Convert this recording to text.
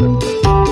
嗯。